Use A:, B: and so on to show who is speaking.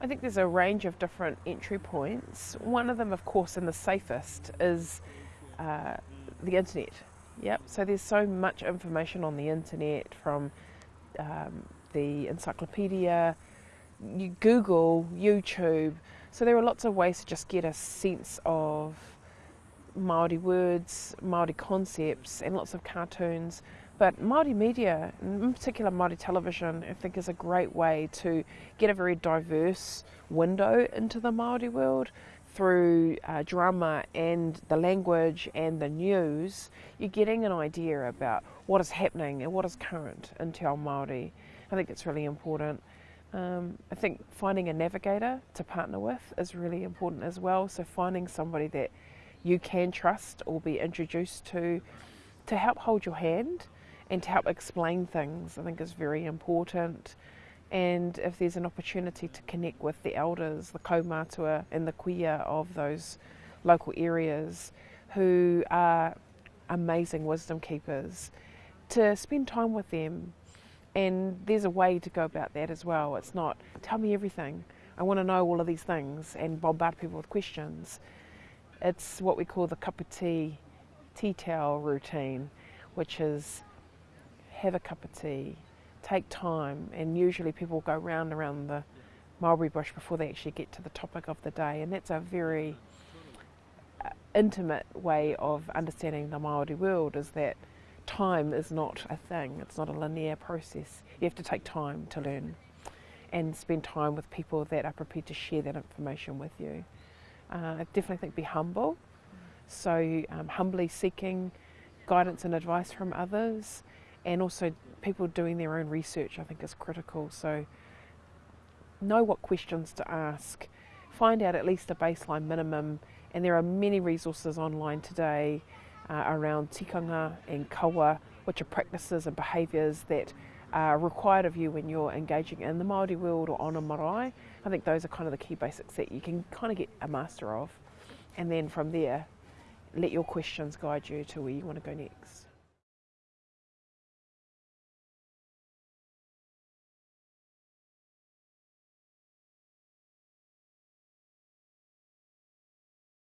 A: I think there's a range of different entry points. One of them, of course, and the safest, is uh, the internet. Yep. So there's so much information on the internet from um, the encyclopedia, Google, YouTube. So there are lots of ways to just get a sense of Maori words, Maori concepts, and lots of cartoons. But Māori media, in particular Māori television, I think is a great way to get a very diverse window into the Māori world through uh, drama and the language and the news. You're getting an idea about what is happening and what is current in Te Ao Māori. I think it's really important. Um, I think finding a navigator to partner with is really important as well. So finding somebody that you can trust or be introduced to to help hold your hand and to help explain things, I think is very important. And if there's an opportunity to connect with the elders, the kaumatua and the kuia of those local areas who are amazing wisdom keepers, to spend time with them. And there's a way to go about that as well. It's not, tell me everything. I want to know all of these things and bombard people with questions. It's what we call the cup of tea, tea towel routine, which is have a cup of tea, take time, and usually people go round around the mulberry bush before they actually get to the topic of the day, and that's a very uh, intimate way of understanding the Maori world. Is that time is not a thing; it's not a linear process. You have to take time to learn, and spend time with people that are prepared to share that information with you. Uh, I definitely think be humble. So um, humbly seeking guidance and advice from others and also people doing their own research I think is critical. So know what questions to ask, find out at least a baseline minimum, and there are many resources online today uh, around tikanga and kawa, which are practices and behaviours that are required of you when you're engaging in the Māori world or on a marae. I think those are kind of the key basics that you can kind of get a master of, and then from there, let your questions guide you to where you want to go next.